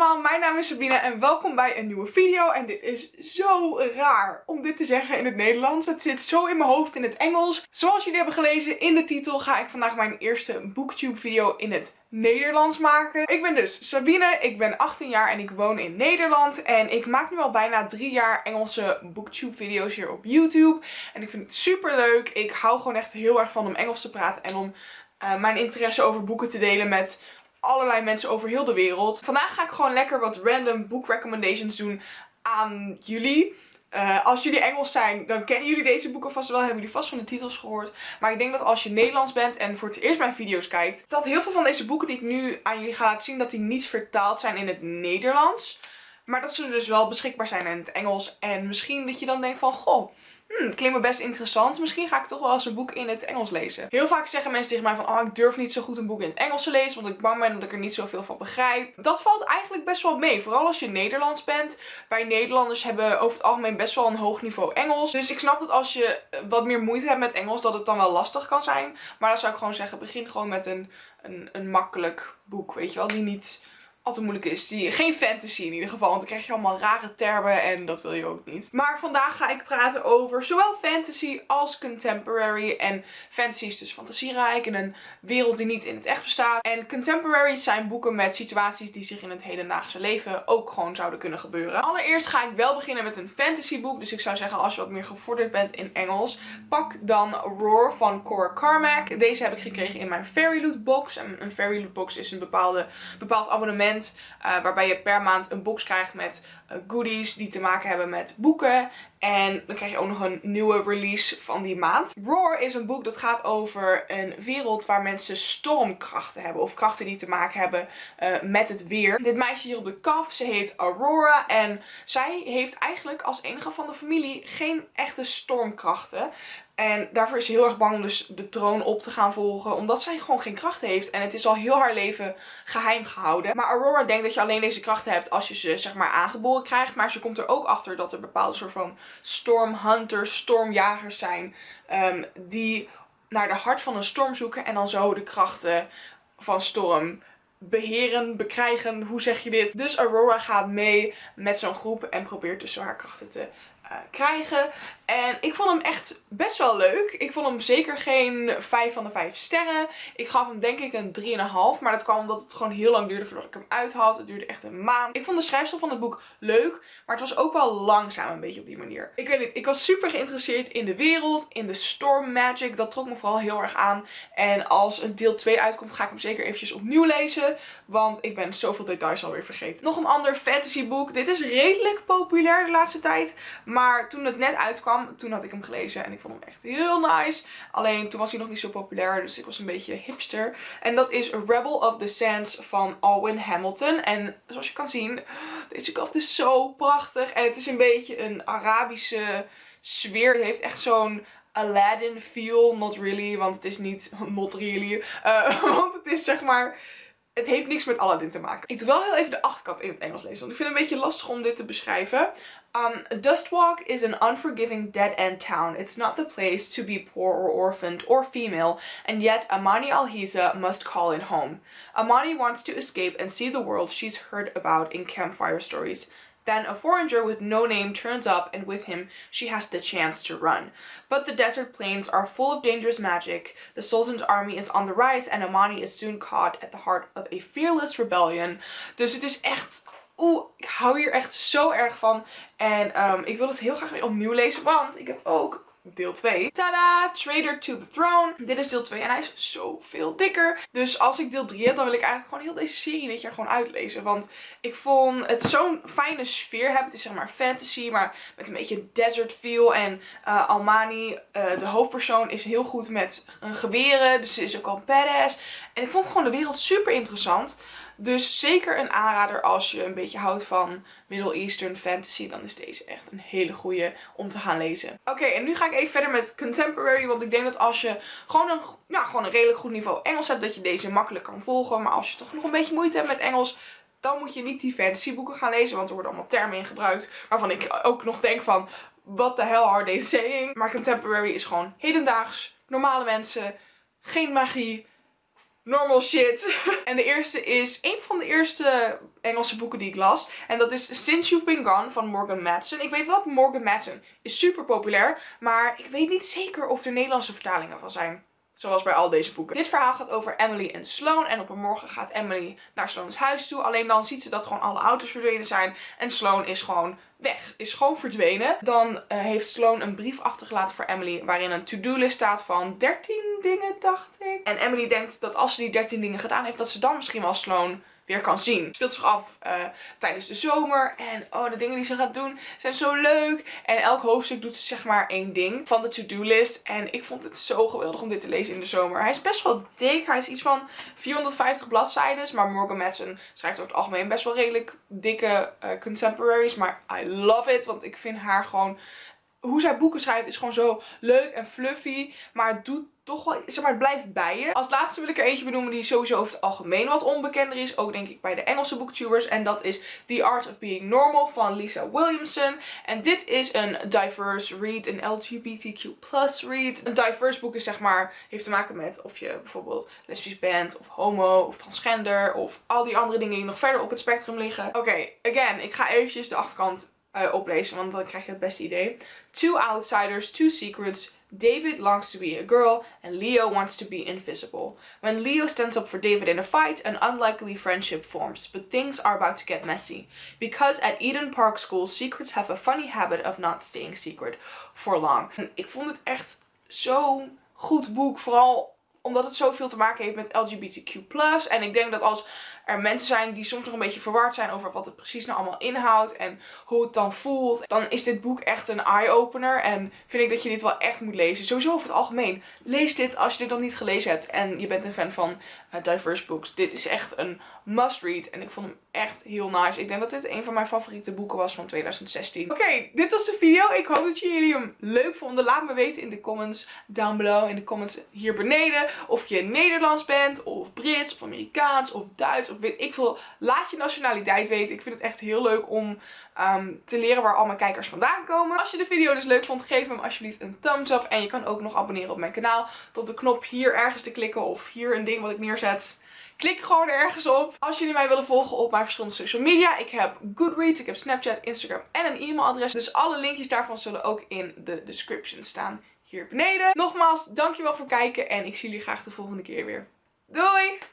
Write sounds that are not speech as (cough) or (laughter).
allemaal, mijn naam is Sabine en welkom bij een nieuwe video. En dit is zo raar om dit te zeggen in het Nederlands. Het zit zo in mijn hoofd in het Engels. Zoals jullie hebben gelezen in de titel ga ik vandaag mijn eerste Booktube video in het Nederlands maken. Ik ben dus Sabine, ik ben 18 jaar en ik woon in Nederland. En ik maak nu al bijna drie jaar Engelse Booktube video's hier op YouTube. En ik vind het super leuk. Ik hou gewoon echt heel erg van om Engels te praten en om uh, mijn interesse over boeken te delen met allerlei mensen over heel de wereld. Vandaag ga ik gewoon lekker wat random book recommendations doen aan jullie. Uh, als jullie Engels zijn, dan kennen jullie deze boeken vast wel. Hebben jullie vast van de titels gehoord. Maar ik denk dat als je Nederlands bent en voor het eerst mijn video's kijkt. Dat heel veel van deze boeken die ik nu aan jullie ga laten zien. Dat die niet vertaald zijn in het Nederlands. Maar dat ze dus wel beschikbaar zijn in het Engels. En misschien dat je dan denkt van, goh, hmm, klinkt me best interessant. Misschien ga ik toch wel eens een boek in het Engels lezen. Heel vaak zeggen mensen tegen mij van, oh ik durf niet zo goed een boek in het Engels te lezen, want ik bang ben dat ik er niet zoveel van begrijp. Dat valt eigenlijk best wel mee, vooral als je Nederlands bent. Wij Nederlanders hebben over het algemeen best wel een hoog niveau Engels. Dus ik snap dat als je wat meer moeite hebt met Engels, dat het dan wel lastig kan zijn. Maar dan zou ik gewoon zeggen, begin gewoon met een, een, een makkelijk boek, weet je wel, die niet altijd moeilijk is. Die, geen fantasy in ieder geval, want dan krijg je allemaal rare termen en dat wil je ook niet. Maar vandaag ga ik praten over zowel fantasy als contemporary. En fantasy is dus fantasierijk in een wereld die niet in het echt bestaat. En contemporary zijn boeken met situaties die zich in het hedendaagse leven ook gewoon zouden kunnen gebeuren. Allereerst ga ik wel beginnen met een fantasyboek. Dus ik zou zeggen als je wat meer gevorderd bent in Engels, pak dan Roar van Cora Carmack. Deze heb ik gekregen in mijn Fairy Loot box. En een Fairy Loot box is een bepaalde, bepaald abonnement uh, waarbij je per maand een box krijgt met uh, goodies die te maken hebben met boeken. En dan krijg je ook nog een nieuwe release van die maand. Roar is een boek dat gaat over een wereld waar mensen stormkrachten hebben. Of krachten die te maken hebben uh, met het weer. Dit meisje hier op de kaf, ze heet Aurora. En zij heeft eigenlijk als enige van de familie geen echte stormkrachten. En daarvoor is ze heel erg bang om dus de troon op te gaan volgen. Omdat zij gewoon geen krachten heeft. En het is al heel haar leven geheim gehouden. Maar Aurora denkt dat je alleen deze krachten hebt als je ze zeg maar aangeboren krijgt. Maar ze komt er ook achter dat er bepaalde soort van stormhunters, stormjagers zijn. Um, die naar de hart van een storm zoeken. En dan zo de krachten van storm beheren, bekrijgen, hoe zeg je dit? Dus Aurora gaat mee met zo'n groep en probeert dus haar krachten te krijgen. En ik vond hem echt best wel leuk. Ik vond hem zeker geen 5 van de 5 sterren. Ik gaf hem denk ik een 3,5. Maar dat kwam omdat het gewoon heel lang duurde voordat ik hem uit had. Het duurde echt een maand. Ik vond de schrijfsel van het boek leuk. Maar het was ook wel langzaam een beetje op die manier. Ik weet niet. Ik was super geïnteresseerd in de wereld. In de storm magic. Dat trok me vooral heel erg aan. En als een deel 2 uitkomt ga ik hem zeker eventjes opnieuw lezen. Want ik ben zoveel details alweer vergeten. Nog een ander fantasy boek. Dit is redelijk populair de laatste tijd. Maar toen het net uitkwam toen had ik hem gelezen en ik vond hem echt heel nice. Alleen toen was hij nog niet zo populair, dus ik was een beetje hipster. En dat is Rebel of the Sands van Alwyn Hamilton. En zoals je kan zien, deze kaft is zo prachtig. En het is een beetje een Arabische sfeer. Het heeft echt zo'n Aladdin feel. Not really, want het is niet (laughs) not really. Uh, (laughs) want het is zeg maar het heeft niks met Aladdin te maken. Ik doe wel heel even de achterkant in het Engels lezen. Want ik vind het een beetje lastig om dit te beschrijven. Um, Dustwalk is an unforgiving dead-end town. It's not the place to be poor or orphaned or female, and yet Amani Alhiza must call it home. Amani wants to escape and see the world she's heard about in campfire stories. Then a foreigner with no name turns up and with him she has the chance to run. But the desert plains are full of dangerous magic, the Sultan's army is on the rise and Amani is soon caught at the heart of a fearless rebellion. Dus het is echt Oeh, ik hou hier echt zo erg van. En um, ik wil het heel graag weer opnieuw lezen, want ik heb ook deel 2. Tada! Trader to the Throne. Dit is deel 2 en hij is zoveel dikker. Dus als ik deel 3 heb, dan wil ik eigenlijk gewoon heel deze serie dit jaar gewoon uitlezen. Want ik vond het zo'n fijne sfeer hebben. Het is zeg maar fantasy, maar met een beetje desert feel. En uh, Almani, uh, de hoofdpersoon, is heel goed met een geweren. Dus ze is ook al badass. En ik vond gewoon de wereld super interessant. Dus zeker een aanrader als je een beetje houdt van Middle Eastern fantasy. Dan is deze echt een hele goede om te gaan lezen. Oké, en nu ga ik even verder met contemporary. Want ik denk dat als je gewoon een, ja, gewoon een redelijk goed niveau Engels hebt. Dat je deze makkelijk kan volgen. Maar als je toch nog een beetje moeite hebt met Engels. Dan moet je niet die fantasy boeken gaan lezen. Want er worden allemaal termen in gebruikt. Waarvan ik ook nog denk van... What the hell are they saying? Maar contemporary is gewoon hedendaags. Normale mensen. Geen magie normal shit. (laughs) en de eerste is een van de eerste Engelse boeken die ik las. En dat is Since You've Been Gone van Morgan Matson. Ik weet wel Morgan Matson is super populair. Maar ik weet niet zeker of er Nederlandse vertalingen van zijn. Zoals bij al deze boeken. Dit verhaal gaat over Emily en Sloan. En op een morgen gaat Emily naar Sloan's huis toe. Alleen dan ziet ze dat gewoon alle auto's verdwenen zijn. En Sloan is gewoon weg. Is gewoon verdwenen. Dan uh, heeft Sloan een brief achtergelaten voor Emily. Waarin een to-do-list staat van 13 dingen, dacht ik. En Emily denkt dat als ze die 13 dingen gedaan heeft, dat ze dan misschien wel Sloan weer kan zien. Het speelt zich af uh, tijdens de zomer. En oh, de dingen die ze gaat doen zijn zo leuk. En elk hoofdstuk doet ze zeg maar één ding van de to-do list. En ik vond het zo geweldig om dit te lezen in de zomer. Hij is best wel dik. Hij is iets van 450 bladzijden. Maar Morgan Madsen schrijft over het algemeen best wel redelijk dikke uh, contemporaries. Maar I love it. Want ik vind haar gewoon... Hoe zij boeken schrijft is gewoon zo leuk en fluffy. Maar het doet toch wel, zeg maar, het blijft bij je. Als laatste wil ik er eentje benoemen die sowieso over het algemeen wat onbekender is. Ook denk ik bij de Engelse booktubers. En dat is The Art of Being Normal van Lisa Williamson. En dit is een diverse read, een LGBTQ read. Een diverse boek is zeg maar, heeft te maken met of je bijvoorbeeld lesbisch bent, of homo, of transgender, of al die andere dingen die nog verder op het spectrum liggen. Oké, again, ik ga eventjes de achterkant uh, oplezen, want dan krijg je het beste idee. Two outsiders, two secrets, David longs to be a girl and Leo wants to be invisible. When Leo stands up for David in a fight, an unlikely friendship forms, but things are about to get messy. Because at Eden Park School, secrets have a funny habit of not staying secret for long. Ik vond het echt zo'n goed boek, vooral omdat het zoveel te maken heeft met LGBTQ+. En ik denk dat als er mensen zijn die soms nog een beetje verward zijn over wat het precies nou allemaal inhoudt en hoe het dan voelt, dan is dit boek echt een eye-opener en vind ik dat je dit wel echt moet lezen. Sowieso over het algemeen. Lees dit als je dit nog niet gelezen hebt en je bent een fan van uh, diverse books. Dit is echt een must read en ik vond hem echt heel nice. Ik denk dat dit een van mijn favoriete boeken was van 2016. Oké, dit was de video. Ik hoop dat jullie hem leuk vonden. Laat me weten in de comments down below, in de comments hier beneden, of je Nederlands bent, of Brits, of Amerikaans, of Duits, ik veel. Laat je nationaliteit weten. Ik vind het echt heel leuk om um, te leren waar al mijn kijkers vandaan komen. Als je de video dus leuk vond, geef hem alsjeblieft een thumbs up. En je kan ook nog abonneren op mijn kanaal. Door de knop hier ergens te klikken of hier een ding wat ik neerzet. Klik gewoon ergens op. Als jullie mij willen volgen op mijn verschillende social media. Ik heb Goodreads, ik heb Snapchat, Instagram en een e-mailadres. Dus alle linkjes daarvan zullen ook in de description staan hier beneden. Nogmaals, dankjewel voor het kijken en ik zie jullie graag de volgende keer weer. Doei!